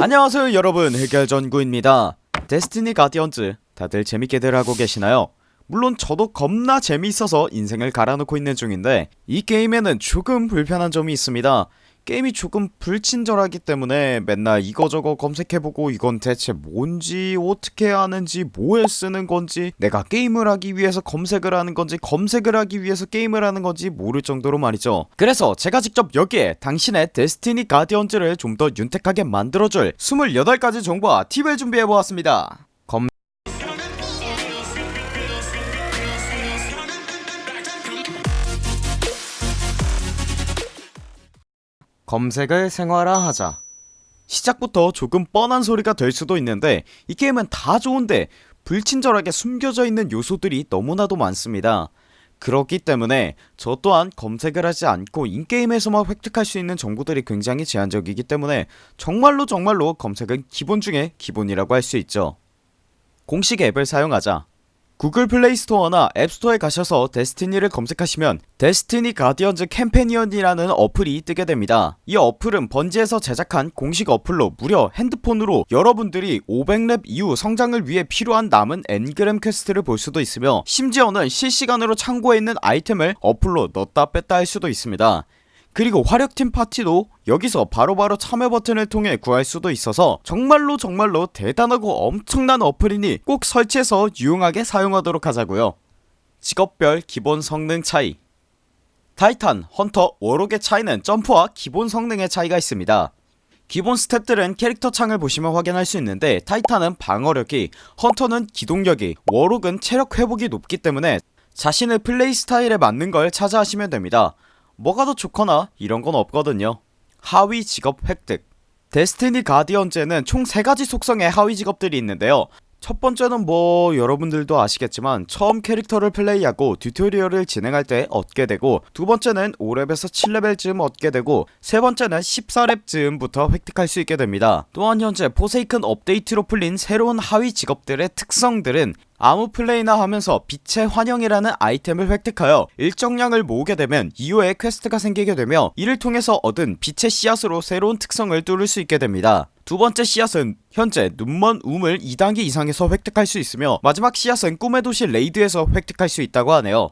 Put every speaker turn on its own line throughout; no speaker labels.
안녕하세요 여러분. 해결전구입니다. 데스티니 가디언즈 다들 재밌게들 하고 계시나요? 물론 저도 겁나 재미있어서 인생을 갈아놓고 있는 중인데 이 게임에는 조금 불편한 점이 있습니다 게임이 조금 불친절하기 때문에 맨날 이거저거 검색해보고 이건 대체 뭔지 어떻게 하는지 뭐에 쓰는 건지 내가 게임을 하기 위해서 검색을 하는 건지 검색을 하기 위해서 게임을 하는 건지 모를 정도로 말이죠. 그래서 제가 직접 여기에 당신의 데스티니 가디언즈를 좀 더 윤택하게 만들어줄 28가지 정보와 팁을 준비해보았습니다 검 검색을 생활화하자. 시작부터 조금 뻔한 소리가 될 수도 있는데 이 게임은 다 좋은데 불친절하게 숨겨져 있는 요소들이 너무나도 많습니다. 그렇기 때문에 저 또한 검색을 하지 않고 in-game에서만 획득할 수 있는 정보들이 굉장히 제한적이기 때문에 정말로 정말로 검색은 기본 중에 기본이라고 할 수 있죠. 공식 앱을 사용하자 구글 플레이 스토어나 앱스토어에 가셔서 데스티니를 검색하시면 데스티니 가디언즈 Companion이라는 어플이 뜨게 됩니다. 이 어플은 번지에서 제작한 공식 어플로 무려 핸드폰으로 여러분들이 500렙 이후 성장을 위해 필요한 남은 engram 퀘스트를 볼 수도 있으며 심지어는 실시간으로 창고에 있는 아이템을 어플로 넣었다 뺐다 할 수도 있습니다 그리고 화력팀 파티도 여기서 바로바로 참여 버튼을 통해 구할 수도 있어서 정말로 정말로 대단하고 엄청난 어플이니 꼭 설치해서 유용하게 사용하도록 하자고요. 직업별 기본 성능 차이. 타이탄, 헌터, 워록의 차이는 점프와 기본 성능의 차이가 있습니다. 기본 스탯들은 캐릭터 창을 보시면 확인할 수 있는데 타이탄은 방어력이 헌터는 기동력이 워록은 체력 회복이 높기 때문에 자신의 플레이 스타일에 맞는 걸 찾아 하시면 됩니다 뭐가 더 좋거나 이런건 없거든요. 하위 직업 획득. 데스티니 가디언즈에는 총 3가지 속성의 하위 직업들이 있는데요. 첫 번째는 뭐 여러분들도 아시겠지만 처음 캐릭터를 플레이하고 튜토리얼을 진행할 때 얻게 되고 두 번째는 5렙에서 7레벨쯤 얻게 되고 세 번째는 14렙쯤부터 획득할 수 있게 됩니다. 또한 현재 포세이큰 업데이트로 풀린 새로운 하위 직업들의 특성들은 아무 플레이나 하면서 빛의 환영이라는 아이템을 획득하여 일정량을 모으게 되면 이후에 퀘스트가 생기게 되며 이를 통해서 얻은 빛의 씨앗으로 새로운 특성을 뚫을 수 있게 됩니다. 두번째 씨앗은 현재 눈먼 우물을 2단계 이상에서 획득할 수 있으며 마지막 씨앗은 꿈의 도시 레이드에서 획득할 수 있다고 하네요.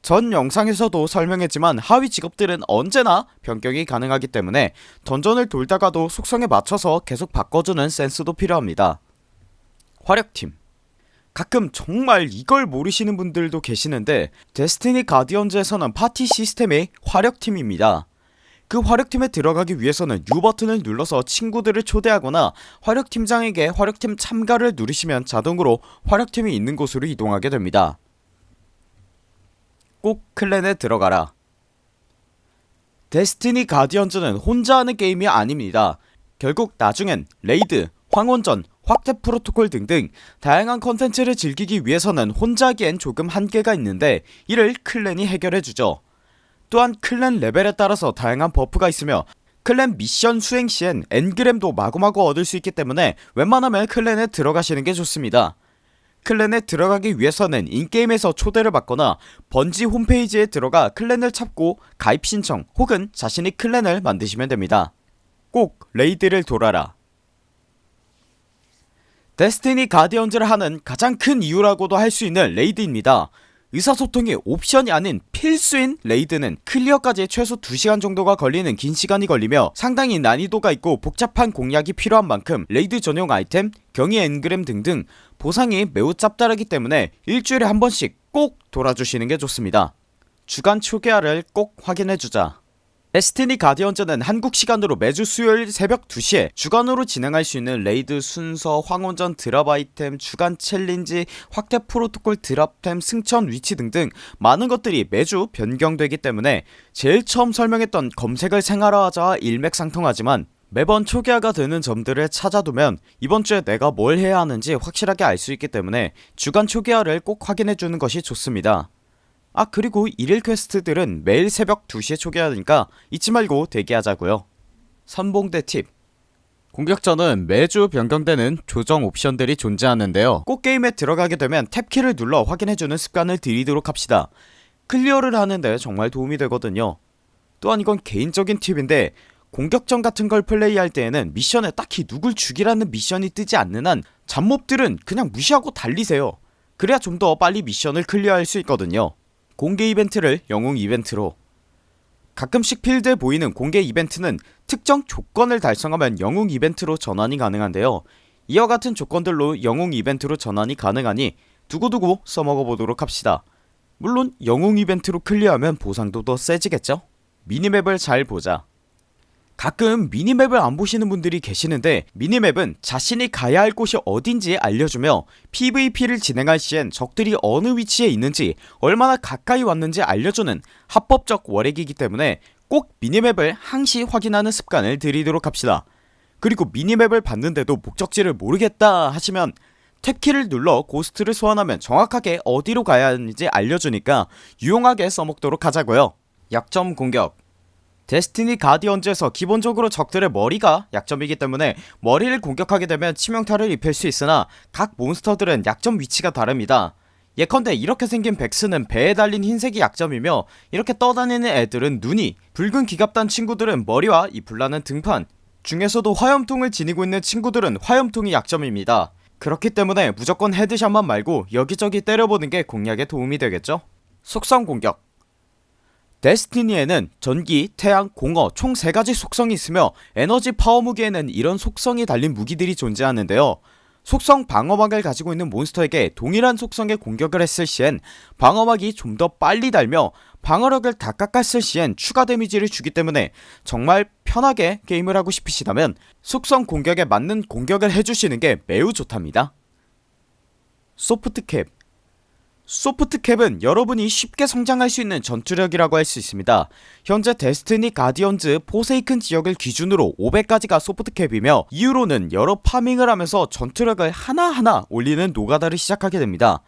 전 영상에서도 설명했지만 하위 직업들은 언제나 변경이 가능하기 때문에 던전을 돌다가도 속성에 맞춰서 계속 바꿔주는 센스도 필요합니다. 화력팀 가끔 정말 이걸 모르시는 분들도 계시는데 데스티니 가디언즈에서는 파티 시스템이 화력팀입니다. 그 화력팀에 들어가기 위해서는 U 버튼을 눌러서 친구들을 초대하거나 화력팀장에게 화력팀 참가를 누르시면 자동으로 화력팀이 있는 곳으로 이동하게 됩니다. 꼭 클랜에 들어가라. 데스티니 가디언즈는 혼자 하는 게임이 아닙니다. 결국 나중엔 레이드, 황혼전, 확대 프로토콜 등등 다양한 컨텐츠를 즐기기 위해서는 혼자 하기엔 조금 한계가 있는데 이를 클랜이 해결해주죠. 또한 클랜 레벨에 따라서 다양한 버프가 있으며 클랜 미션 수행시엔 engram도 마구마구 얻을 수 있기 때문에 웬만하면 클랜에 들어가시는게 좋습니다. 클랜에 들어가기 위해서는 in-game에서 초대를 받거나 번지 홈페이지에 들어가 클랜을 찾고 가입 신청 혹은 자신이 클랜을 만드시면 됩니다. 꼭 레이드를 돌아라 데스티니 가디언즈를 하는 가장 큰 이유라고도 할 수 있는 레이드입니다. 의사소통이 옵션이 아닌 필수인 레이드는 클리어까지 최소 2시간 정도가 걸리는 긴 시간이 걸리며 상당히 난이도가 있고 복잡한 공략이 필요한 만큼 레이드 전용 아이템, 경이 engram 등등 보상이 매우 짭짤하기 때문에 일주일에 한 번씩 꼭 돌아주시는게 좋습니다. 주간 초기화를 꼭 확인해주자 데스티니 가디언즈는 한국 시간으로 매주 수요일 새벽 2시에 주간으로 진행할 수 있는 raid 순서, 황혼전 drop 아이템, 주간 챌린지, 확대 프로토콜 drop템, 승천 위치 등등 많은 것들이 매주 변경되기 때문에 제일 처음 설명했던 검색을 생활화하자와 일맥상통하지만 매번 초기화가 되는 점들을 찾아두면 이번주에 내가 뭘 해야 하는지 확실하게 알 수 있기 때문에 주간 초기화를 꼭 확인해주는 것이 좋습니다 아 그리고 일일 퀘스트들은 매일 새벽 2시에 초기화하니까 잊지 말고 대기하자고요. 선봉대 팁. 공격전은 매주 변경되는 조정 옵션들이 존재하는데요. 꼭 게임에 들어가게 되면 탭키를 눌러 확인해주는 습관을 들이도록 합시다. 클리어를 하는데 정말 도움이 되거든요. 또한 이건 개인적인 팁인데 공격전 같은 걸 플레이할 때에는 미션에 딱히 누굴 죽이라는 미션이 뜨지 않는 한 잡몹들은 그냥 무시하고 달리세요. 그래야 좀 더 빨리 미션을 클리어할 수 있거든요 공개 이벤트를 영웅 이벤트로. 가끔씩 필드에 보이는 공개 이벤트는 특정 조건을 달성하면 영웅 이벤트로 전환이 가능한데요. 이와 같은 조건들로 영웅 이벤트로 전환이 가능하니 두고두고 써먹어보도록 합시다. 물론 영웅 이벤트로 클리어하면 보상도 더 세지겠죠? 미니맵을 잘 보자 가끔 미니맵을 안 보시는 분들이 계시는데 미니맵은 자신이 가야 할 곳이 어딘지 알려주며 PVP를 진행할 시엔 적들이 어느 위치에 있는지 얼마나 가까이 왔는지 알려주는 합법적 월액이기 때문에 꼭 미니맵을 항시 확인하는 습관을 들이도록 합시다. 그리고 미니맵을 봤는데도 목적지를 모르겠다 하시면 탭키를 눌러 고스트를 소환하면 정확하게 어디로 가야 하는지 알려주니까 유용하게 써먹도록 하자고요. 약점 공격 데스티니 가디언즈에서 기본적으로 적들의 머리가 약점이기 때문에 머리를 공격하게 되면 치명타를 입힐 수 있으나 각 몬스터들은 약점 위치가 다릅니다. 예컨대 이렇게 생긴 벡스는 배에 달린 흰색이 약점이며 이렇게 떠다니는 애들은 눈이 붉은 기갑단 친구들은 머리와 이 불나는 등판. 중에서도 화염통을 지니고 있는 친구들은 화염통이 약점입니다. 그렇기 때문에 무조건 headshot만 말고 여기저기 때려보는게 공략에 도움이 되겠죠? 속성 공격 데스티니에는 전기, 태양, 공허 총 3가지 속성이 있으며 에너지 파워 무기에는 이런 속성이 달린 무기들이 존재하는데요. 속성 방어막을 가지고 있는 몬스터에게 동일한 속성의 공격을 했을 시엔 방어막이 좀 더 빨리 달며 방어력을 다 깎았을 시엔 추가 데미지를 주기 때문에 정말 편하게 게임을 하고 싶으시다면 속성 공격에 맞는 공격을 해주시는게 매우 좋답니다. 소프트캡 소프트캡은 여러분이 쉽게 성장할 수 있는 전투력이라고 할 수 있습니다. 현재 데스티니 가디언즈 포세이큰 지역을 기준으로 500가지가 소프트캡이며 이후로는 여러 파밍을 하면서 전투력을 하나하나 올리는 노가다를 시작하게 됩니다.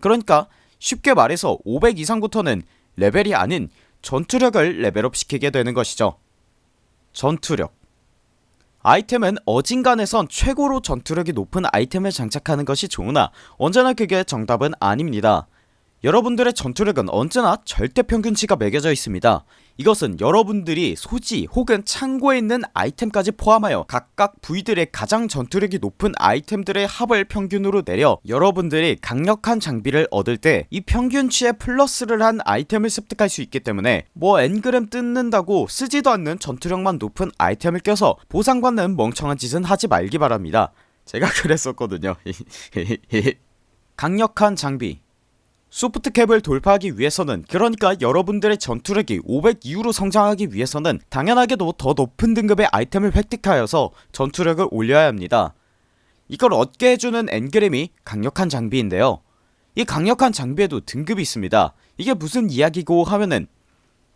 그러니까 쉽게 말해서 500 이상부터는 레벨이 아닌 전투력을 레벨업 시키게 되는 것이죠. 전투력 아이템은 어지간해선 최고로 전투력이 높은 아이템을 장착하는 것이 좋으나 언제나 그게 정답은 아닙니다. 여러분들의 전투력은 언제나 절대평균치가 매겨져 있습니다 이것은 여러분들이 소지 혹은 창고에 있는 아이템까지 포함하여 각각 부위들의 가장 전투력이 높은 아이템들의 합을 평균으로 내려 여러분들이 강력한 장비를 얻을 때 이 평균치에 플러스를 한 아이템을 습득할 수 있기 때문에 뭐 engram 뜯는다고 쓰지도 않는 전투력만 높은 아이템을 껴서 보상받는 멍청한 짓은 하지 말기 바랍니다. 제가 그랬었거든요. 강력한 장비 소프트캡을 돌파하기 위해서는 그러니까 여러분들의 전투력이 500 이후로 성장하기 위해서는 당연하게도 더 높은 등급의 아이템을 획득하여서 전투력을 올려야 합니다. 이걸 얻게 해주는 엔그램이 강력한 장비인데요. 이 강력한 장비에도 등급이 있습니다. 이게 무슨 이야기고 하면은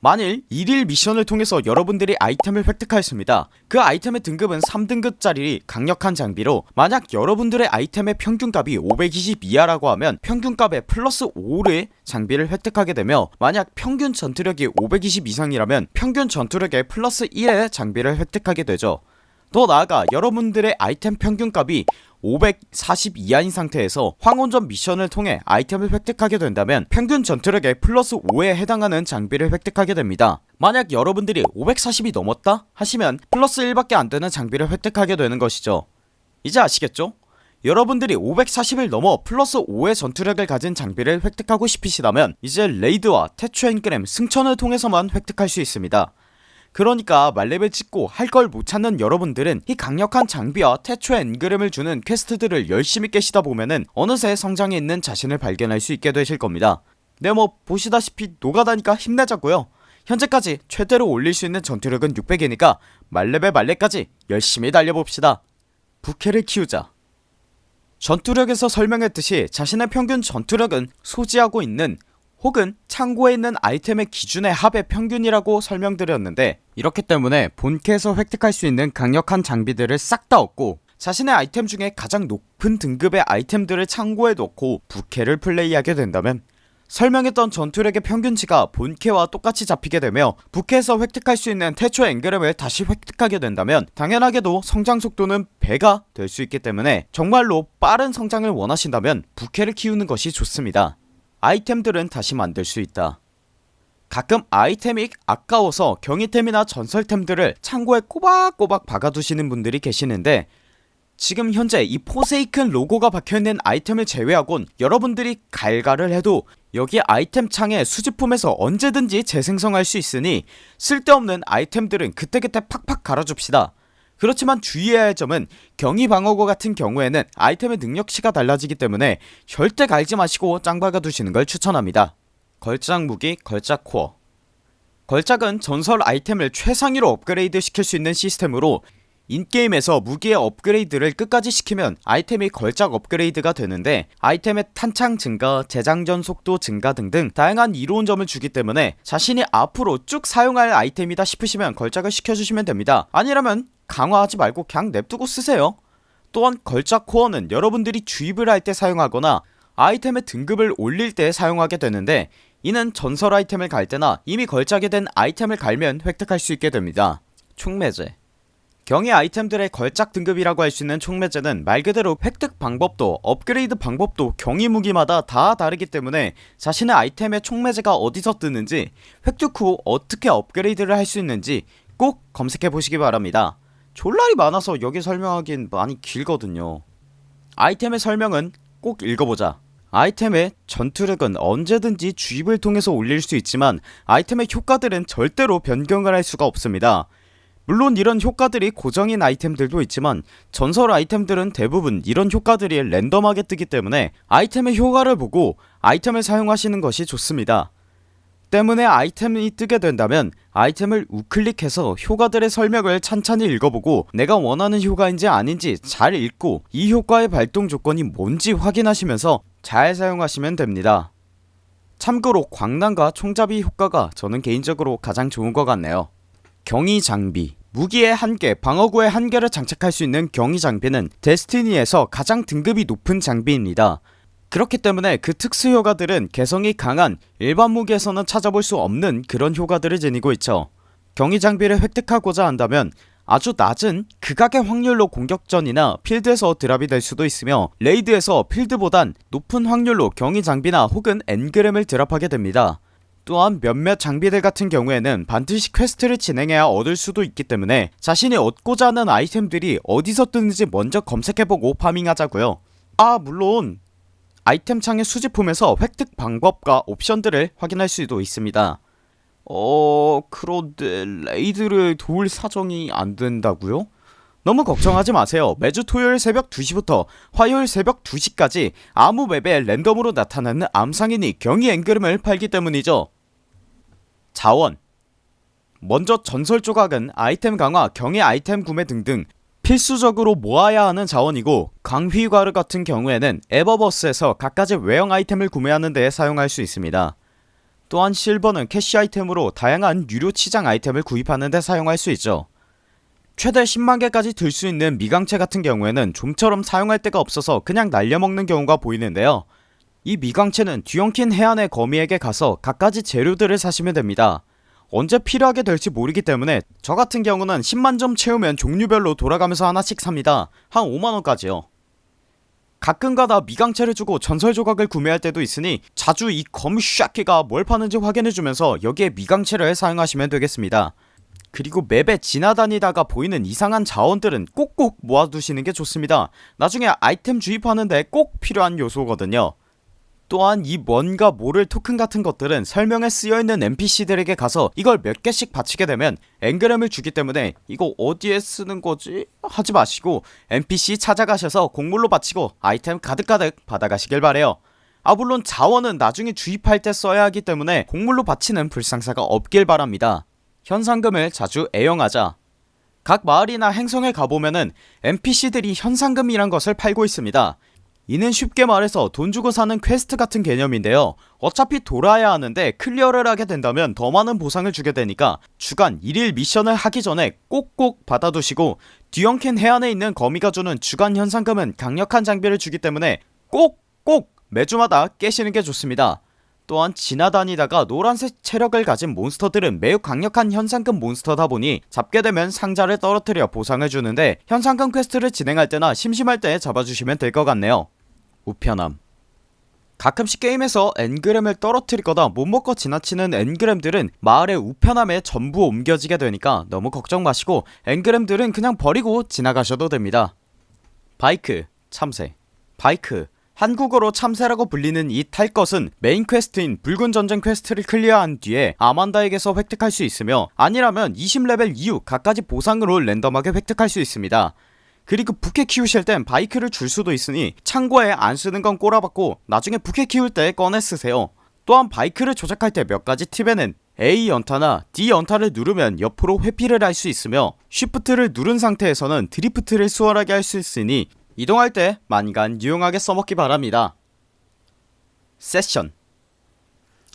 만일 1일 미션을 통해서 여러분들이 아이템을 획득하였습니다. 그 아이템의 등급은 3등급짜리 강력한 장비로 만약 여러분들의 아이템의 평균값이 520 이하라고 하면 평균값에 플러스 5를 장비를 획득하게 되며 만약 평균 전투력이 520 이상이라면 평균 전투력에 플러스 1의 장비를 획득하게 되죠. 더 나아가 여러분들의 아이템 평균값이 540 이하인 상태에서 황혼전 미션을 통해 아이템을 획득하게 된다면 평균 전투력에 플러스 5에 해당하는 장비를 획득하게 됩니다. 만약 여러분들이 540이 넘었다 하시면 플러스 1밖에 안되는 장비를 획득하게 되는 것이죠. 이제 아시겠죠? 여러분들이 540을 넘어 플러스 5의 전투력을 가진 장비를 획득하고 싶으시다면 이제 raid와 태초 engram 승천을 통해서만 획득할 수 있습니다 그러니까 말렙을 찍고 할 걸 못 찾는 여러분들은 이 강력한 장비와 태초 엔그램을 주는 퀘스트들을 열심히 깨시다 보면은 어느새 성장해 있는 자신을 발견할 수 있게 되실 겁니다. 네뭐 보시다시피 노가다니까 힘내자고요. 현재까지 최대로 올릴 수 있는 전투력은 600이니까 말렙의 말렙까지 열심히 달려봅시다. 부캐를 키우자. 전투력에서 설명했듯이 자신의 평균 전투력은 소지하고 있는 혹은 창고에 있는 아이템의 기준의 합의 평균이라고 설명드렸는데 이렇기 때문에 본캐에서 획득할 수 있는 강력한 장비들을 싹 다 얻고 자신의 아이템 중에 가장 높은 등급의 아이템들을 창고에 넣고 부캐를 플레이하게 된다면 설명했던 전투력의 평균치가 본캐와 똑같이 잡히게 되며 부캐에서 획득할 수 있는 태초 엔그램을 다시 획득하게 된다면 당연하게도 성장 속도는 배가 될 수 있기 때문에 정말로 빠른 성장을 원하신다면 부캐를 키우는 것이 좋습니다 아이템들은 다시 만들 수 있다. 가끔 아이템이 아까워서 경이템이나 전설템들을 창고에 꼬박꼬박 박아두시는 분들이 계시는데 지금 현재 이 포세이큰 로고가 박혀있는 아이템을 제외하곤 여러분들이 갈갈을 해도 여기 아이템 창에 수집품에서 언제든지 재생성할 수 있으니 쓸데없는 아이템들은 그때그때 팍팍 갈아줍시다 그렇지만 주의해야 할 점은 경이방어구 같은 경우에는 아이템의 능력치가 달라지기 때문에 절대 갈지 마시고 짱 박아 두시는 걸 추천합니다. 걸작 무기 걸작 코어. 걸작은 전설 아이템을 최상위로 업그레이드 시킬 수 있는 시스템으로 인게임에서 무기의 업그레이드를 끝까지 시키면 아이템이 걸작 업그레이드가 되는데 아이템의 탄창 증가, 재장전 속도 증가 등등 다양한 이로운 점을 주기 때문에 자신이 앞으로 쭉 사용할 아이템이다 싶으시면 걸작을 시켜주시면 됩니다. 아니라면 강화하지 말고 그냥 냅두고 쓰세요. 또한 걸작 코어는 여러분들이 주입을 할 때 사용하거나 아이템의 등급을 올릴 때 사용하게 되는데 이는 전설 아이템을 갈 때나 이미 걸작이 된 아이템을 갈면 획득할 수 있게 됩니다. 총매제. 경의 아이템들의 걸작 등급이라고 할 수 있는 총매제는 말 그대로 획득 방법도 업그레이드 방법도 경이 무기마다 다 다르기 때문에 자신의 아이템의 총매제가 어디서 뜨는지 획득 후 어떻게 업그레이드를 할 수 있는지 꼭 검색해보시기 바랍니다 졸라리 많아서 여기 설명하긴 많이 길거든요. 아이템의 설명은 꼭 읽어보자. 아이템의 전투력은 언제든지 주입을 통해서 올릴 수 있지만 아이템의 효과들은 절대로 변경을 할 수가 없습니다. 물론 이런 효과들이 고정인 아이템들도 있지만 전설 아이템들은 대부분 이런 효과들이 랜덤하게 뜨기 때문에 아이템의 효과를 보고 아이템을 사용하시는 것이 좋습니다 때문에 아이템이 뜨게 된다면 아이템을 우클릭해서 효과들의 설명을 찬찬히 읽어보고 내가 원하는 효과인지 아닌지 잘 읽고 이 효과의 발동 조건이 뭔지 확인하시면서 잘 사용하시면 됩니다. 참고로 광난과 총잡이 효과가 저는 개인적으로 가장 좋은 것 같네요. 경이 장비. 무기의 한계, 방어구의 한계를 장착할 수 있는 경이 장비는 데스티니에서 가장 등급이 높은 장비입니다 그렇기 때문에 그 특수 효과들은 개성이 강한 일반 무기에서는 찾아볼 수 없는 그런 효과들을 지니고 있죠. 경이 장비를 획득하고자 한다면 아주 낮은 극악의 확률로 공격전이나 필드에서 drop이 될 수도 있으며 raid에서 필드보단 높은 확률로 경이 장비나 혹은 engram을 drop하게 됩니다. 또한 몇몇 장비들 같은 경우에는 반드시 퀘스트를 진행해야 얻을 수도 있기 때문에 자신이 얻고자 하는 아이템들이 어디서 뜨는지 먼저 검색해보고 farming하자고요. 아 물론 아이템 창의 수집품에서 획득 방법과 옵션들을 확인할 수도 있습니다. 어... 그런데 레이드를 도울 사정이 안된다고요? 너무 걱정하지 마세요. 매주 토요일 새벽 2시부터 화요일 새벽 2시까지 아무 맵에 랜덤으로 나타나는 암상인이 경이 앵그름을 팔기 때문이죠. 자원. 먼저 전설 조각은 아이템 강화, 경의 아이템 구매 등등 필수적으로 모아야 하는 자원이고 광휘 가루 같은 경우에는 에버버스에서 각가지 외형 아이템을 구매하는 데 사용할 수 있습니다. 또한 실버는 캐시 아이템으로 다양한 유료 치장 아이템을 구입하는 데 사용할 수 있죠. 최대 10만개까지 들 수 있는 미광체 같은 경우에는 좀처럼 사용할 데가 없어서 그냥 날려먹는 경우가 보이는데요. 이 미광체는 뒤엉킨 해안의 거미에게 가서 갖가지 재료들을 사시면 됩니다 언제 필요하게 될지 모르기 때문에 저 같은 경우는 10만점 채우면 종류별로 돌아가면서 하나씩 삽니다. 한 5만원까지요. 가끔가다 미강체를 주고 전설 조각을 구매할 때도 있으니 자주 이 검샤키가 뭘 파는지 확인해주면서 여기에 미강체를 사용하시면 되겠습니다. 그리고 맵에 지나다니다가 보이는 이상한 자원들은 꼭꼭 모아두시는게 좋습니다. 나중에 아이템 주입하는데 꼭 필요한 요소거든요 또한 이 뭔가 모를 토큰 같은 것들은 설명에 쓰여있는 NPC들에게 가서 이걸 몇 개씩 바치게 되면 앵그램을 주기 때문에 이거 어디에 쓰는 거지? 하지 마시고 NPC 찾아가셔서 곡물로 바치고 아이템 가득가득 받아가시길 바래요. 아 물론 자원은 나중에 주입할 때 써야 하기 때문에 곡물로 바치는 불상사가 없길 바랍니다. 현상금을 자주 애용하자. 각 마을이나 행성에 가보면은 NPC들이 현상금이란 것을 팔고 있습니다 이는 쉽게 말해서 돈 주고 사는 퀘스트 같은 개념인데요. 어차피 돌아야 하는데 클리어를 하게 된다면 더 많은 보상을 주게 되니까 주간 일일 미션을 하기 전에 꼭꼭 받아두시고 뒤엉킨 해안에 있는 거미가 주는 주간 현상금은 강력한 장비를 주기 때문에 꼭꼭 매주마다 깨시는게 좋습니다. 또한 지나다니다가 노란색 체력을 가진 몬스터들은 매우 강력한 현상금 몬스터다 보니 잡게 되면 상자를 떨어뜨려 보상을 주는데 현상금 퀘스트를 진행할 때나 심심할 때 잡아주시면 될 것 같네요 우편함. 가끔씩 게임에서 engram을 떨어뜨리거나 못 먹고 지나치는 engram들은 마을의 우편함에 전부 옮겨지게 되니까 너무 걱정 마시고 engram들은 그냥 버리고 지나가셔도 됩니다. 바이크 참새. 바이크 한국어로 참새라고 불리는 이 탈 것은 메인 퀘스트인 붉은 전쟁 퀘스트를 클리어한 뒤에 아만다에게서 획득할 수 있으며 아니라면 20레벨 이후 갖가지 보상으로 랜덤하게 획득할 수 있습니다 그리고 부캐 키우실 땐 바이크를 줄 수도 있으니 참고에 안 쓰는 건 꼬라박고 나중에 부캐 키울 때 꺼내 쓰세요. 또한 바이크를 조작할 때 몇 가지 팁에는 A 연타나 D 연타를 누르면 옆으로 회피를 할 수 있으며 쉬프트를 누른 상태에서는 드리프트를 수월하게 할 수 있으니 이동할 때 만간 유용하게 써먹기 바랍니다. 세션.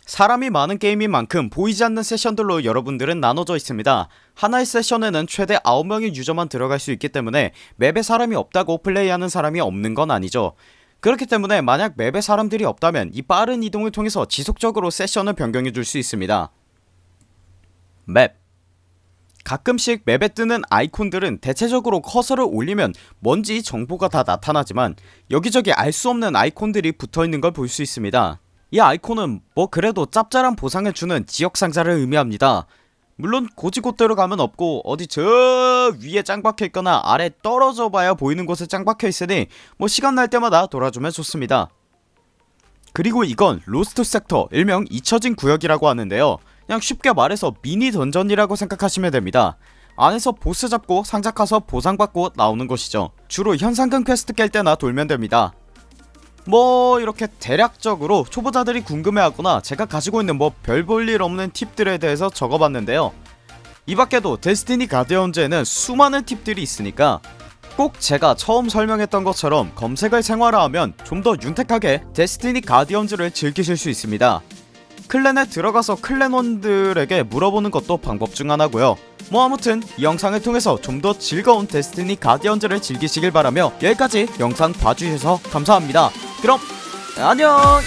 사람이 많은 게임인 만큼 보이지 않는 세션들로 여러분들은 나눠져 있습니다 하나의 세션에는 최대 9명의 유저만 들어갈 수 있기 때문에 맵에 사람이 없다고 플레이하는 사람이 없는 건 아니죠. 그렇기 때문에 만약 맵에 사람들이 없다면 이 빠른 이동을 통해서 지속적으로 세션을 변경해 줄 수 있습니다. 맵. 가끔씩 맵에 뜨는 아이콘들은 대체적으로 커서를 올리면 뭔지 정보가 다 나타나지만 여기저기 알 수 없는 아이콘들이 붙어있는 걸 볼 수 있습니다. 이 아이콘은 뭐 그래도 짭짤한 보상을 주는 지역 상자를 의미합니다 물론 곧이곧대로 가면 없고 어디 저 위에 짱 박혀있거나 아래 떨어져 봐야 보이는 곳에 짱 박혀있으니 뭐 시간 날 때마다 돌아주면 좋습니다. 그리고 이건 Lost Sector 일명 잊혀진 구역이라고 하는데요. 그냥 쉽게 말해서 미니 던전이라고 생각하시면 됩니다. 안에서 보스 잡고 상자 까서 보상받고 나오는 곳이죠. 주로 현상금 퀘스트 깰 때나 돌면 됩니다 뭐 이렇게 대략적으로 초보자들이 궁금해하거나 제가 가지고 있는 뭐 별 볼 일 없는 팁들에 대해서 적어봤는데요. 이 밖에도 데스티니 가디언즈에는 수많은 팁들이 있으니까 꼭 제가 처음 설명했던 것처럼 검색을 생활화하면 좀 더 윤택하게 데스티니 가디언즈를 즐기실 수 있습니다. 클랜에 들어가서 클랜원들에게 물어보는 것도 방법 중 하나고요. 뭐 아무튼 이 영상을 통해서 좀 더 즐거운 데스티니 가디언즈를 즐기시길 바라며 여기까지 영상 봐주셔서 감사합니다 그럼 안녕